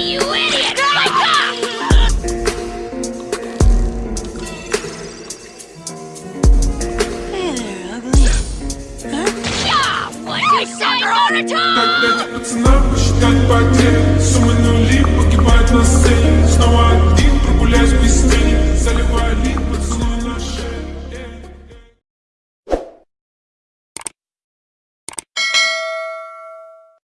you idiot! Wake up! Hey there, ugly. Huh? Yeah, what you say all the time?